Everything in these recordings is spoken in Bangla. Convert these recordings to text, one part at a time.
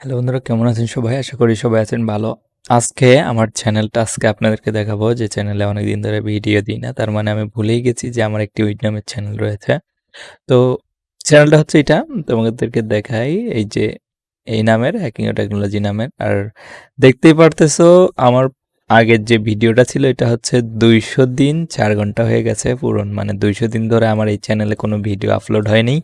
হ্যালো বন্ধুরা, কেমন আছেন সবাই? আশা করি সবাই আছেন ভালো। আজকে আমার চ্যানেলটা আজকে আপনাদেরকে দেখাবো যে চ্যানেলে অনেকদিন ধরে ভিডিও দিই না। তার মানে আমি ভুলেই গেছি যে আমার একটি উইড নামের চ্যানেল রয়েছে। তো চ্যানেলটা হচ্ছে এটা। তোমাদেরকে দেখাই এই যে এই নামের হ্যাকিং ও টেকনোলজি নামের। আর দেখতেই পারতেছো, আমার আগের যে ভিডিওটা ছিল, এটা হচ্ছে দুইশো দিন, চার ঘণ্টা হয়ে গেছে পূরণ মানে দুইশো দিন ধরে আমার এই চ্যানেলে কোনো ভিডিও আপলোড হয়নি।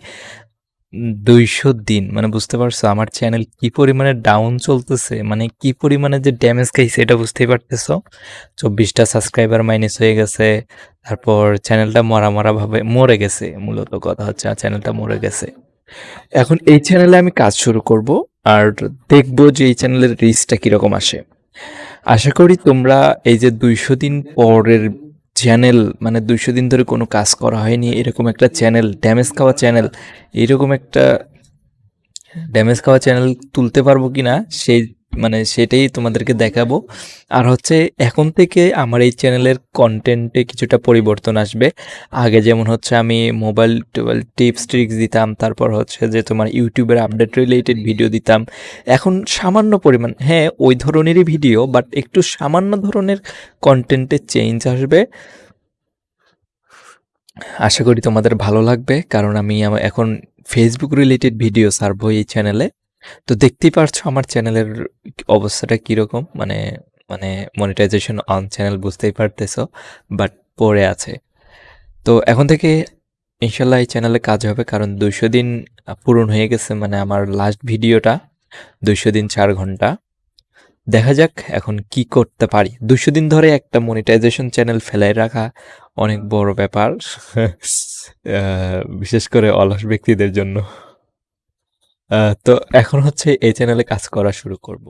দুইশো দিন। মানে বুঝতে পারছ আমার চ্যানেল কি পরিমাণে ডাউন চলতেছে মানে কি পরিমাণে যে ড্যামেজ খাইছে এটা বুঝতেই পারতেছো। চব্বিশটা সাবস্ক্রাইবার মাইনাস হয়ে গেছে, তারপর চ্যানেলটা মরা মরা ভাবে মরে গেছে, মূলত কথা হচ্ছে চ্যানেলটা মরে গেছে। এখন এই চ্যানেলে আমি কাজ শুরু করব, আর দেখব যে এই চ্যানেলের রিচটা কীরকম আসে। আশা করি তোমরা এই যে দুইশো দিন পরের চ্যানেল মানে দুইশো দিন ধরে কোনো কাজ করা হয়নি, এরকম একটা চ্যানেল ড্যামেজ খাওয়া চ্যানেল এরকম একটা ড্যামেজ খাওয়া চ্যানেল তুলতে পারব কি না সেই মানে সেটাই তোমাদেরকে দেখাবো। আর হচ্ছে এখন থেকে আমার এই চ্যানেলের কন্টেন্টে কিছুটা পরিবর্তন আসবে। আগে যেমন হচ্ছে আমি মোবাইল টোবাইল টিপস ট্রিক্স দিতাম, তারপর হচ্ছে যে তোমার ইউটিউবের আপডেট রিলেটেড ভিডিও দিতাম। এখন সামান্য পরিমাণ হ্যাঁ ওই ধরনেরই ভিডিও বাট একটু সামান্য ধরনের কন্টেন্টে চেঞ্জ আসবে। আশা করি তোমাদের ভালো লাগবে, কারণ আমি এখন ফেসবুক রিলেটেড ভিডিও সারবো এই চ্যানেলে তো দেখতেই পারছ আমার চ্যানেলের অবস্থাটা কীরকম? মানে মানে মনিটাইজেশন অন চ্যানেল বুঝতেই পারতেছো বাট পড়ে আছে। তো এখন থেকে ইনশাল্লাহ এই চ্যানেলে কাজ হবে, কারণ দুইশো দিন পূরণ হয়ে গেছে মানে আমার লাস্ট ভিডিওটা দুইশো দিন চার ঘণ্টা। দেখা যাক এখন কি করতে পারি। দুশো দিন ধরে একটা মনিটাইজেশন চ্যানেল ফেলাই রাখা অনেক বড় ব্যাপার বিশেষ করে অলস ব্যক্তিদের জন্য। তো এখন হচ্ছে এই চ্যানেলে কাজ করা শুরু করব।